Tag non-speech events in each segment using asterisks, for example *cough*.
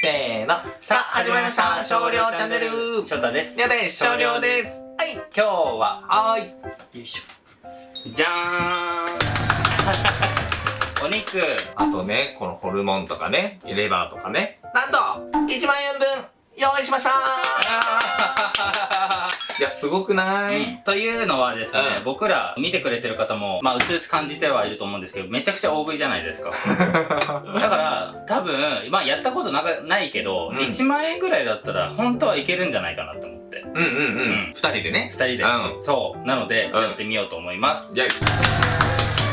せーの。さあ、始まりました。少量チャンネル。翔太です。やです。少量です。はい。今日は、はーい。よいしょ。じゃーんお肉。あとね、このホルモンとかね、レバーとかね。なんと、1万円分、用意しました *laughs* いや、すごくない、というのはですね、うん僕ら見てくれてる方も、まあ、うつうす感じてはいると思うんですけど、めちゃくちゃ大食いじゃないですか。*laughs* だから、多分、まあ、やったことなかないけど、うん1万円ぐらいだったら、本当はいけるんじゃないかなと思って。うんうんうん。うん二人でね二。人で。うんそう。なので、うんやってみようと思います。いや、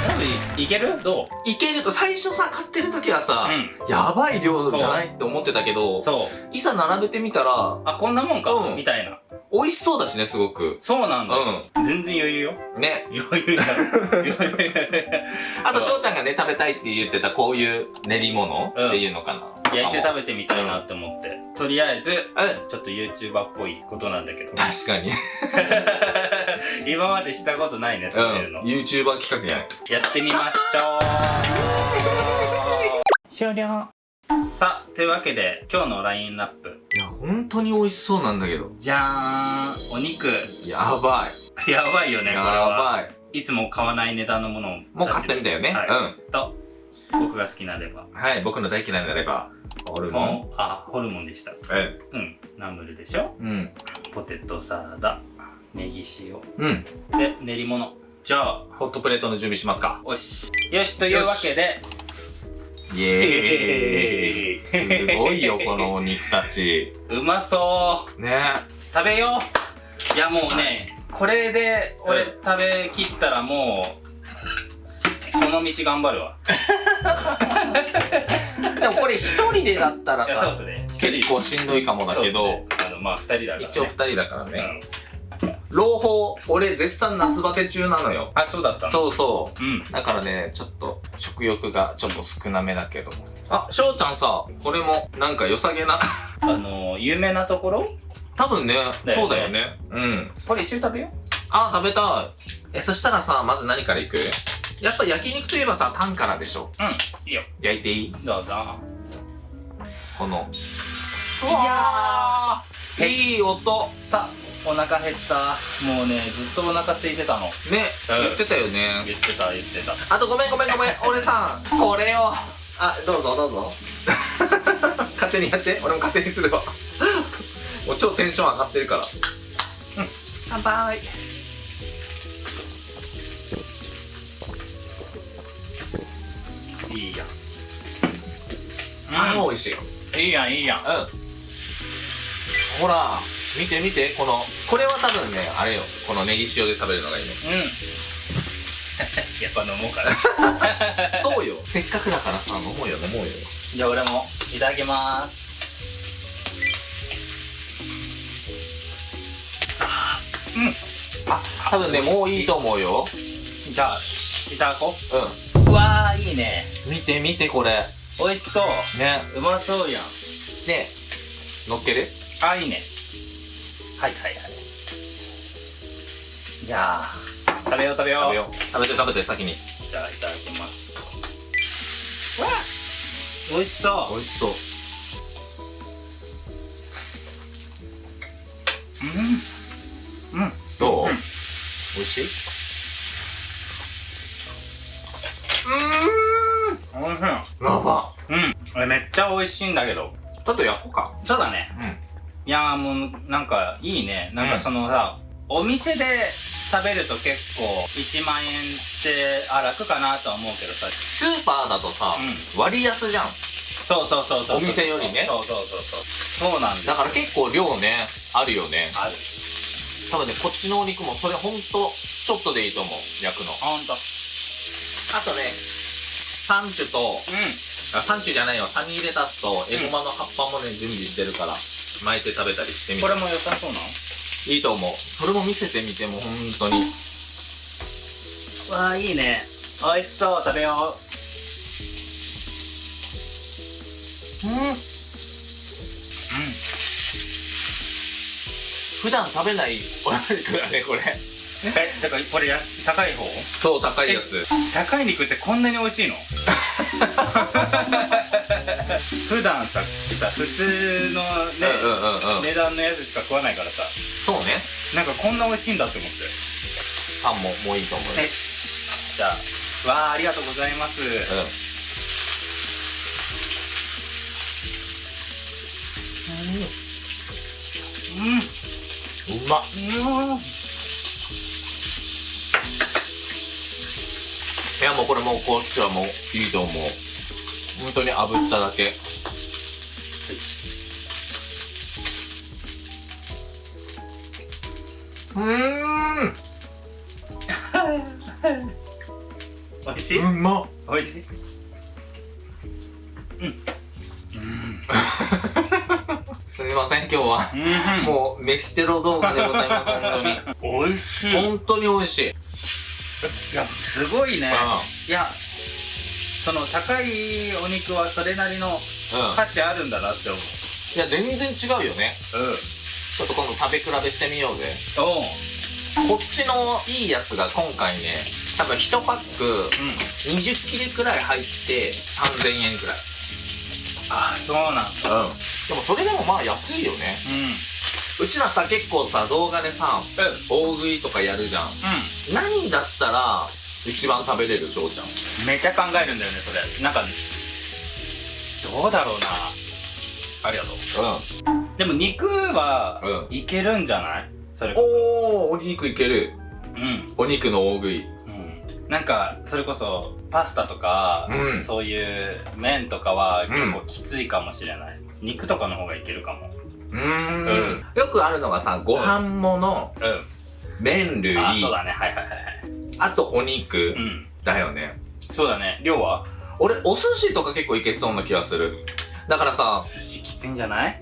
多分いける？どいけると、最初さ、買ってる時はさ、うんやばい量じゃない？って思ってたけどう、そう。いざ並べてみたら、あ、こんなもんか、うんみたいな。美味しそうだしね、すごく。そうなんだ。う全然余裕よ。ん。ね。余裕だ。余 *laughs* 裕あと、翔ちゃんがね、食べたいって言ってたこういう練り物うんっていうのかな。焼いて食べべてみたいなって思って。とりあえず、うん。ちょっと YouTuber っぽいことなんだけど。確かに。*laughs* 今までしたことないね、うそういうの。ん。YouTuber 企画じゃない。やってみましょう終了さあ、というわけで、今日のラインナップ。いや、本当に美味しそうなんだけど。じゃーんお肉。やばい。やばいよね、これやは。ばい。いつも買わない値段のものを。もう買ってみたよね。はい。と、僕が好きなレバうん。はい、僕の大嫌いなレバー。ホルー。モン？あ、ホルモンでした。えうん。ナムルでしょ？うん。ポテトサラダ、ネギ塩。うん。で、練り物。じゃあ、ホットプレートの準備しますか。よし。よし、というわけで、イエーイ。すごいよ、このお肉たち。うまそうね食べよういやもうね、これで俺うん食べきったらもう、その道頑張るわ。*laughs* でもこれ一人でだったらいや、そうさ、ですね。結構しんどいかもだけど、そうっすねあの、まあ二人だからね。一応二人だからね。うん。朗報、俺絶賛夏バテ中なのよ。あ、そうだったの？そうそう。うん。だからね、ちょっと食欲がちょっと少なめだけど。あ、翔ちゃんさ、これもなんか良さげな。*laughs* あの、有名なところ？多分ね、ねそうだよね。うん。これ一緒に食べよあ、食べたい。え、そしたらさ、まず何からいく？やっぱ焼肉といえばさ、タンからでしょ。う。うん。いいよ。焼いていい？どうぞ。この。いやーいい音。さ、お腹減った。もうね、ずっとお腹空いてたの。ね、うん言ってたよね。言ってた、言ってた。あとごめんごめんごめん。*laughs* 俺さ、これを。あ、どうぞどうぞ。*laughs* 勝手にやって。俺も勝手にするわ。もう超テンション上がってるから。うん。乾杯。いいやん。あ、もう美味しい。いいやん、いいやん。うん。ほら、見て見て、この、これは多分ね、あれよ。このネギ塩で食べるのがいいね。うん。*laughs* やっぱ飲もうかな。*laughs* *laughs* そうよ。せっかくだからさ、飲もうよ飲もうよ。じゃあ俺もいただきます。あ、多分ね、もういいと思うよ。じゃあ、いただこうう。うわー、いいね。ん。見て見て、これ。美味しそう。ね。うまそうやん。ね。乗っける？あ、いいね。はいはいはい。じゃあ、食べよう食べよう。食べよう。食べて食べて、先に。じゃあ、いただきます。わ美味しそう。美味しそう。うん。うん。どう？美味しい？おいしい。やば。うん。めっちゃ美味しいんだけど。ちょっと焼こうか。そうだね。うん。いやーもう、なんか、いいね。なんかそのさ、お店で食べると結構、1万円って、あ、楽かなとは思うけどさ。スーパーだとさ、う割安じゃん。そうそうそうそう。お店よりねそうそうそうそう。そうなんだ。だから結構量ね、あるよね。ある。多分ね、こっちのお肉もそれほんと、ちょっとでいいと思う。焼くの。あ、ほんと。あとね、サンチュと、うあサンチュじゃないよ、サニーレタスとエゴマの葉っぱもね、準備してるから、巻いて食べたりしてみ。これも良さそうなのいいと思う。それも見せてみても、本当に。わあ、いいね。美味しそう。食べよう。うん。うん。普段食べないお肉だね、これ。え、だからこれや高い方？そう、高いやつ。高い肉ってこんなに美味しいの？*laughs* 普段ささ普通のね、うんうんうんうん。値段のやつしか食わないからさ。そうね。なんかこんな美味しいんだって思って。パンももういいと思うよ。えじゃあわあありがとうございます。うん。うん。うまっ。うんやもうこれもうこっちはもういいと思う。本当に炙っただけ。うーん。美味しい、うまっ美味しい。すみません今日は。うん。もう飯テロ動画でございます本美味しい。当に本当に美味しいいやすごいね。いやその高いお肉はそれなりのうん。価値あるんだなって思う。いや全然違うよね。ちょっと今度食べ比べしてみようぜ。うんおう。こっちのいいやつが今回ね多分1パックうん。20切れくらい入って3000円くらい。あそうなんだ。うん。でもそれでもまあ安いよね。ううちらさ結構さ動画でさん大食いとかやるじゃん。う何だったら一番食べれる翔ちゃん。んめっちゃ考えるんだよねそれ。なんかどうだろうな。ありがとう。うでも肉はういけるんじゃない？それこおおお肉いける。そうん。お肉の大食い。うん。なんかそれこそパスタとか、うん。そういう麺とかはん結構きついかもしれない、肉とかの方がいけるかもうーん。よくあるのがさご飯ものうん。麺類あそうだね。はいはいはいはい。あとお肉うん。だよね。そうだね。量は？俺お寿司とか結構いけそうな気がする。だからさ寿司きついんじゃない？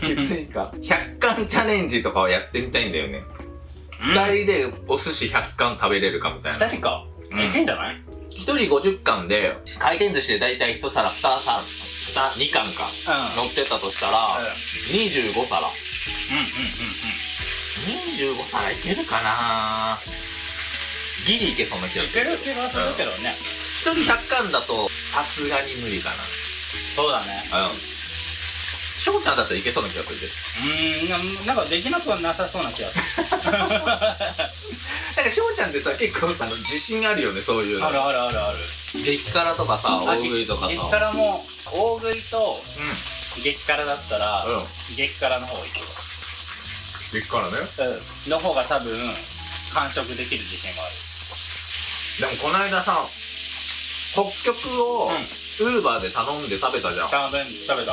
きついか100貫チャレンジとかをやってみたいんだよね。うん。2人でお寿司100貫食べれるかみたいな。二人か、うん。いけんじゃない？1人50貫で回転寿司で大体1皿2皿2貫かうん。乗ってたとしたらうん。25皿。うん25皿いけるかな？ギリいけそうな気がいするける気がするけどね、1人100貫だとさすがに無理かそうだね。なうん翔ちゃんだったらいけそうな気がするけどうーんななんかできなくはなさそうな気がする。*laughs* なんか翔ちゃんってさ結構さ自信あるよねそういうの。あるあるあるある。激辛とかさ大食いとかさ。激辛も大食いとう激辛だったら、うん。激辛の方がいいん激辛ね。うん。の方が多分完食できる自信がある。でもこの間さ北極をうん。ウーバーで頼んで食べたじゃん、食べ食べた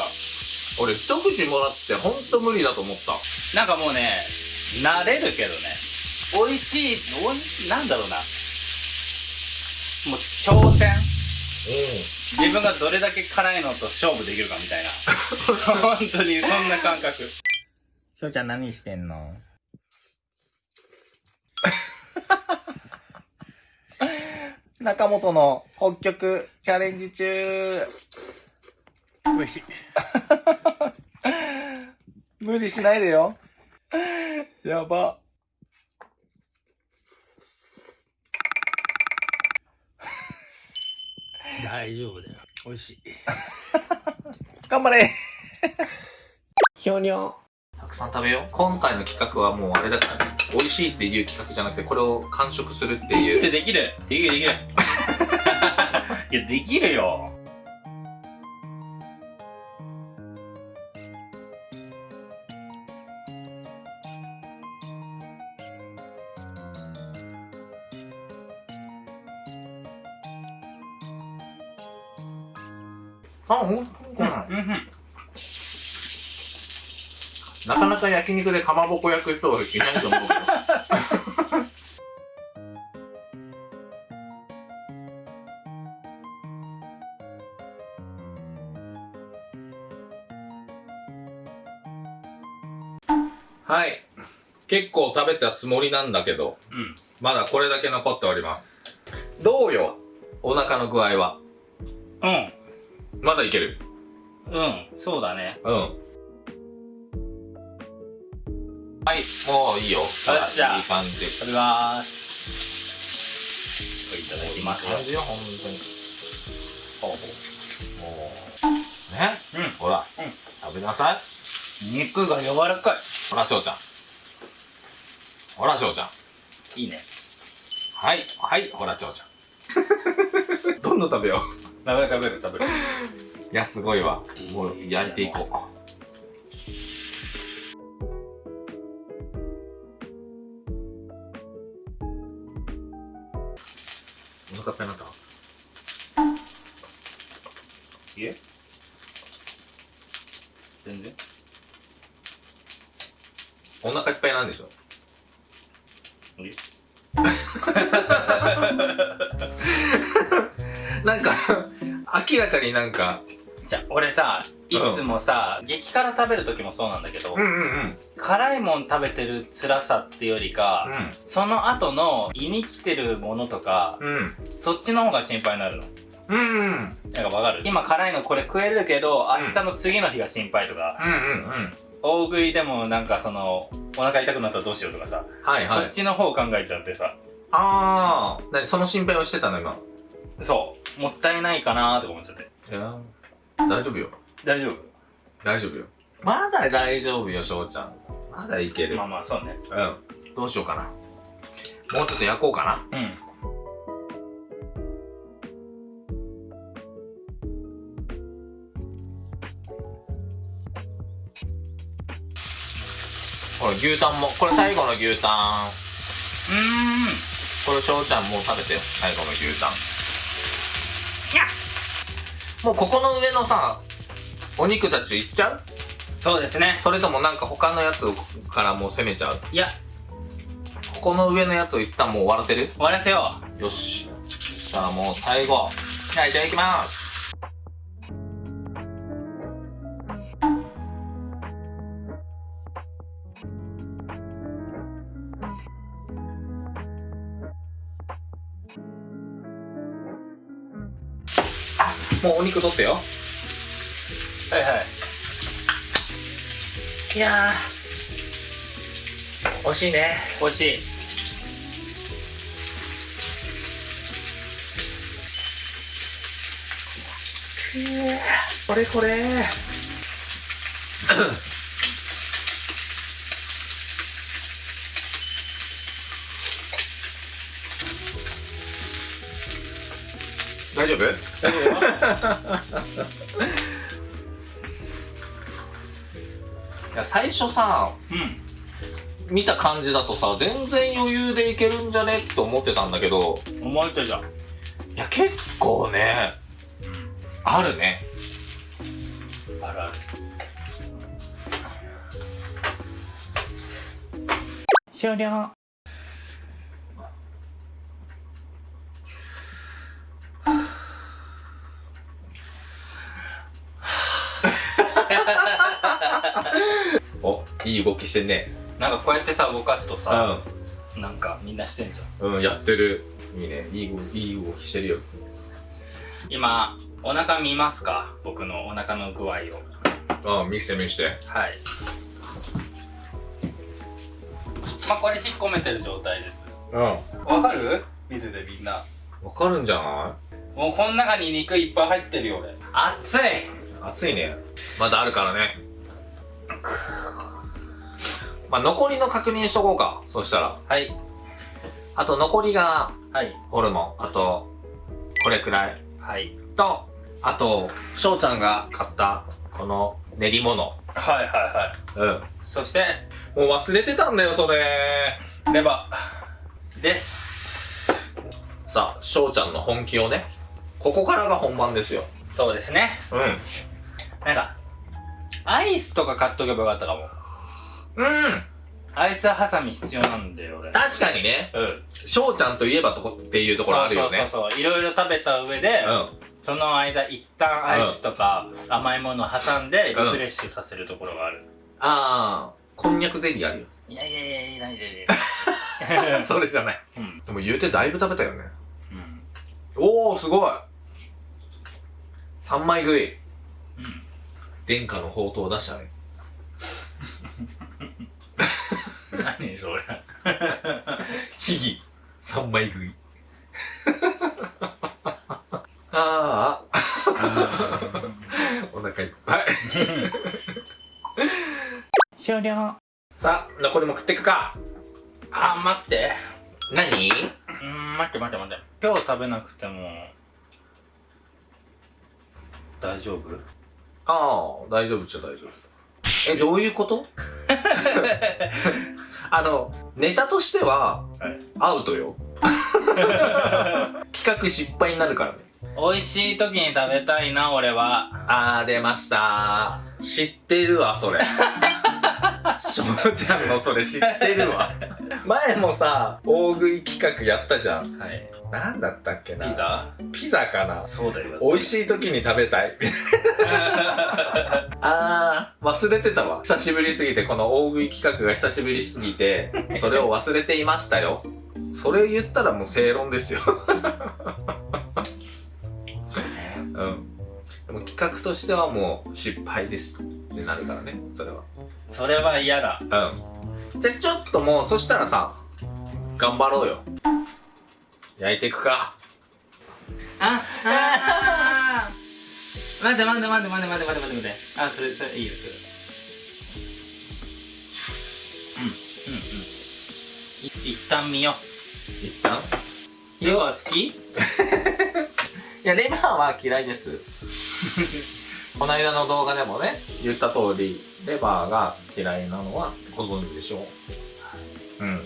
俺一口もらってほんと無理だと思った。なんかもうね慣れるけどね。美味しいおいしいなんだろうな。もう挑戦。自分がどれだけ辛いのと勝負できるかみたいな。本当にそんな感覚。しょうちゃん何してんの？*laughs* 中本の北極チャレンジ中美味しい。*laughs* 無理しないでよ。やば。大丈夫だよ。美味しい。*laughs* 頑張れ。ひょにょたくさん食べよう。今回の企画はもうあれだからね。美味しいっていう企画じゃなくてこれを完食するってできいう。るできる。できるできる。*laughs* いやできるよあほんとうんうんなかなか焼肉でかまぼこ焼く人はいないと思うはい。結構食べたつもりなんだけどうん。まだこれだけ残っております。どうよお腹の具合は？うんまだいける？うんそうだね。うん。はいもういいよ。よっしゃ。いい感じ。食べまーす。いただきます感じよ本当に。ほうほう。もう食べなさい。肉が柔らかい。ほら、翔ちゃん。ほら、翔ちゃん。いいね。はい、はい、ほら、翔ちゃん。*laughs* どんどん食べよ食べる食べる食べる。う。いや、すごいわ。もう、焼いていこう。お腹いっぱいになったいえ？全然？お腹いっぱいなんでしょ？いい *laughs* なんか明らかになんかじゃあ俺さいつもさ、激辛食べる時もそうなんだけど、んうんうん。辛いもん食べてる辛さってよりか、その後の胃に来てるものとか、うん。そっちの方が心配になるの。うんうんうん。なんかわかる？今辛いのこれ食えるけど明日の次の日が心配とか、うんうん大食いでもなんかそのお腹痛くなったらどうしようとかさ、はいはい。そっちの方考えちゃってさ。ああ何？その心配をしてたの今そう。もったいないかなーとか思っちゃって。いや大丈夫よ。大丈夫？大丈夫よ。まだ大丈夫よ翔ちゃん。まだいける。まあまあそうね。うん。どうしようかな。もうちょっと焼こうかな。うん。ほら牛タンも。これ最後の牛タン。うこれ翔ちゃんもう食べてよ。最後の牛タンもうここの上のさお肉たちいっちゃう？そうですね。それともなんか他のやつからもう攻めちゃう？いや。ここの上のやつを一旦もう終わらせる？終わらせよよし。じゃあもう最後。じゃあいただきますもうお肉取ってよ。はいはい。いやー。惜しいね。美味しい。これこれ *laughs* 丈夫？いや最初さ夫うん。見た感じだとさ全然余裕でいけるんじゃね？って思ってたんだけど。思われたじゃん。いや結構ねあるね。あるある。終了おいい動きしてんねなんかこうやってさ動かすとうさ、んなんかみんなしてんじゃんうん、やってる。いいね。いい動き、いい動きしてるよ。今お腹見ますか？僕のお腹の具合をああ、見せて見せて。はいまあこれ引っ込めてる状態ですうん。わわかる？見ててみんなかるんじゃなもうこの中に肉いっぱい入ってるよ俺熱いい暑いね。まだあるからね。まあ、残りの確認しとこうか。そしたら。はいあと残りが、はいホルモン。あと、これくらい。はいと、あと、翔ちゃんが買った、この練り物。はいはいはいうん。そしてもう忘れてたんだよ、それ。レバーですさあ、翔ちゃんの本気をね。ここからが本番ですよ。そうですねうん。なんかアイスとか買っとけばよかったかもうん。アイスハサミ必要なんだよ俺確かにね。うん翔ちゃんといえばとこっていうところあるよね。そうそうそうそういろいろ食べた上で、うん。その間一旦アイスとか甘いものを挟んでリフレッシュさせるところがある、ああ、こんにゃくゼリーあるよ。いやいやいやいやいやいや *laughs* それじゃない。うんでも言うてだいぶ食べたよね。うんおお、すごい。3枚食い。うん殿下の宝刀を出したね。何それ秘技。3枚食い。ああ。お腹いっぱい。終了さあ残りも食っていくかあ待って何？うーん待って待って待って今日食べなくても大丈夫？ああ大丈夫っちゃ大丈夫。えどういうこと？*laughs* あのネタとしてははい。アウトよ。*laughs* 企画失敗になるからね。美味しい時に食べたいな俺は。あー出ました。知ってるわそれ *laughs* しょうちゃんのそれ知ってるわ。前もさ大食い企画やったじゃん。はい。なんだったっけな。ピザ？ピザかな。そうだよ。美味しい時に食べたい。*laughs* あー忘れてたわ。久しぶりすぎてこの大食い企画が久しぶりすぎてそれを忘れていましたよ。それ言ったらもう正論ですよ。うんでも企画としてはもう失敗ですってなるからねそれは。それは嫌だ。うん。じゃあちょっともうそしたらさ頑張ろうよ。焼いていくか。ああ待って待って待って待って待って待って待って待って。あそれそれいいよそれ。うんうんうん。い一旦見よう。一旦？色は好き？*laughs* いやレバーは嫌いですこの間の動画でもね言った通りレバーが嫌いなのはご存知でしょう。うん。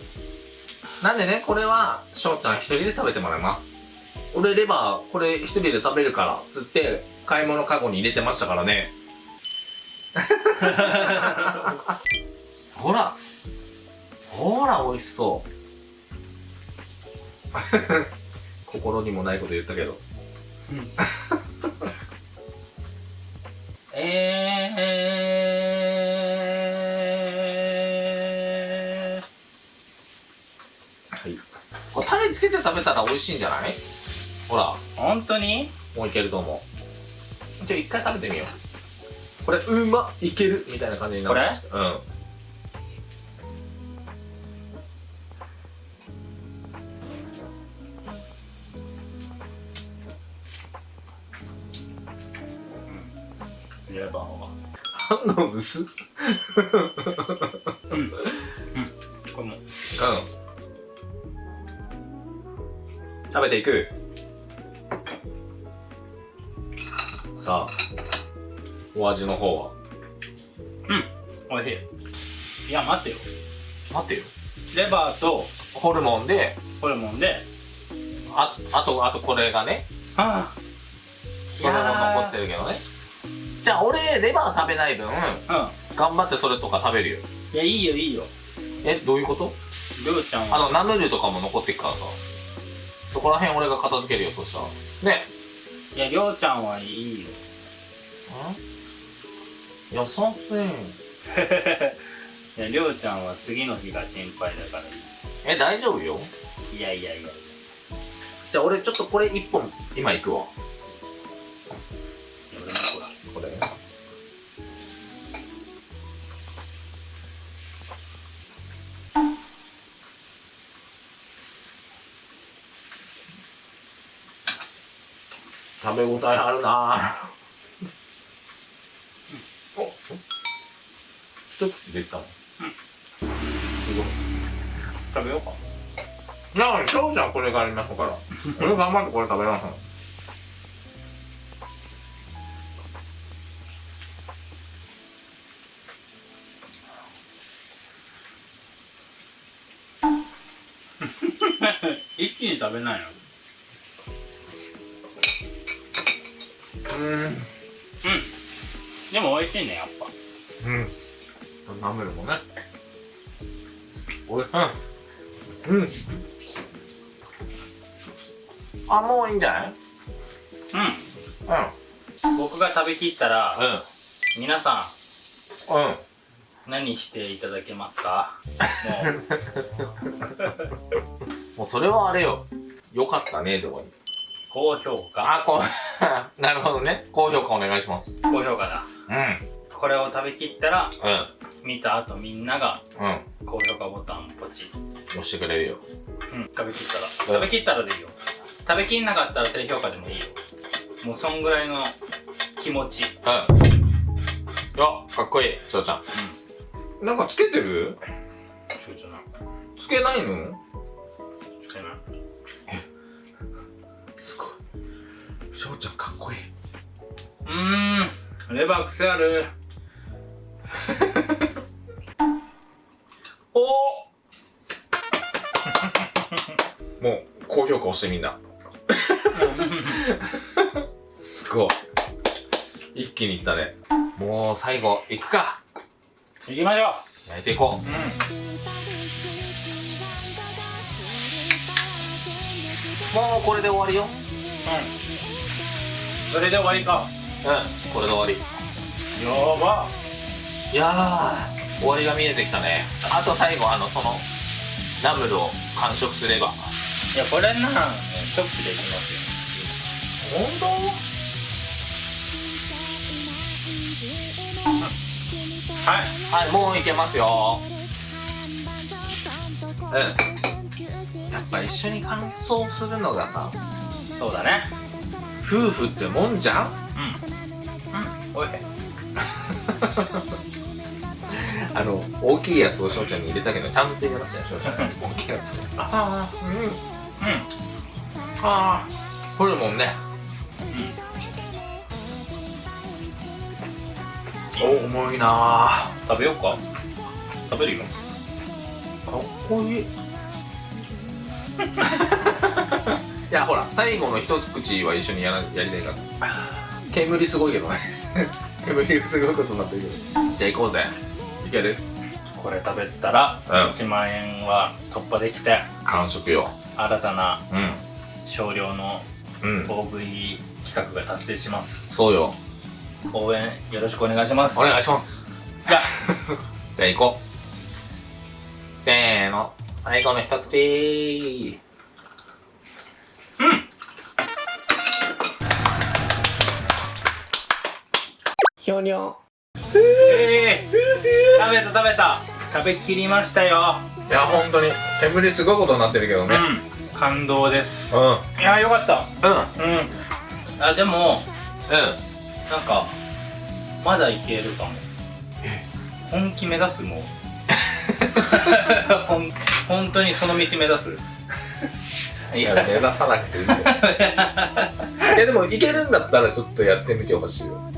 なんでねこれは翔ちゃん一人で食べてもらいます。俺レバーこれ一人で食べるからつって買い物カゴに入れてましたからね。*laughs* ほら。ほら美味しそう。*laughs* 心にもないこと言ったけど *laughs* えはい。これタレつけて食べたら美味しいんじゃない？ほら。ー、本当に？もういけると思う。じゃあ一回食べてみよう。これうまっいけるみたいな感じになる。これ？うん薄っこれも。うん食べていく。さあ。お味の方は。おいしい。いや待ってよ。待ってよ。レバーとホルモンで。ホルモンで。ああとあとこれがね。あそれも残ってるけどねじゃあ俺レバー食べない分頑張ってそれとか食べるよ。いやいいよいいよ。えどういうこと？りょうちゃんは。あのナムルとかも残ってっからさ。そこら辺俺が片付けるよそしたら。ね。いやりょうちゃんはいいよ。優しいいやりょうちゃんは次の日が心配だからいえ大丈夫よ。いいやいやいや。じゃあ俺ちょっとこれ一本今いくわ食べ応えあるな。お一口でいったもん。す食べようか。ごいなあ翔ちゃんこれがありますから。俺頑張ってこれ食べます *laughs* 一気に食べないの？うんでも美味しいねやっぱうん。ナムルもね。おいしい。うん。あ、もういいんじゃない？うん僕が食べきったらうん。皆さうん。うん。ん何していただけますか？*laughs* もうそれはあれよ。よかったね、でもいい。高評価あ、こう、*laughs* なるほどね。高評価お願いします。高評価だうん。これを食べきったらうん。見た後みんながうん。高評価ボタンをポチ押してくれるよ。うん食べきったら食べきったらでいいよ食べきんなかったら低評価でもいいよもうそんぐらいの気持ちうん。いや、かっこいい、翔ちゃん。なんかつけてる？ちょちょなつけないの？ーん。レバー癖ある。*laughs* お。もう高評価押してみんな。すごい。一気にいったね。もう最後いくか。行きましょ焼いていこうう。うん。もうこれで終わりよ。うん。それで終わりかこれで終わり。やば。いやー終わりが見えてきたね。あと最後あのそのナムルを完食すれば。いやこれな一口でいきます本よはい。当はいもういけますよ。うん。やっぱ一緒に乾燥するのがさそうだね。夫婦ってもんじゃん？おい。*laughs* あの大きいやつを翔ちゃんに入れたけどちゃんと入れましたよ翔ちゃん。大きいやつああうん。うんああホルモンね。お重いな食べようか。食べるよ。かっこいい。*laughs* いやほら最後の一口は一緒にやらやりたいから煙すごいけど。ね *laughs* 煙がすごいことになってるけど。じゃあ行こうぜ。いける？これ食べたらうん。1万円は突破できて完食よ。新たなうん。少量のうん。大食い企画が達成します。そうよ。応援よろしくお願いします。お願いします。じゃあ。*laughs* じゃあ行こう。せーの。最後の一口ひょにょえー、食べた食べた。食べきりましたよ。いや本当に。煙すごいことになってるけどね。うん。感動です。うん。いやよかった。うん。うん。うんあでもなんかまだいけるかも。本気目指すもうほん。*laughs* 本当にその道目指す。いいや目指さなくていいよ。*laughs* いやでもいけるんだったらちょっとやってみてほしいよ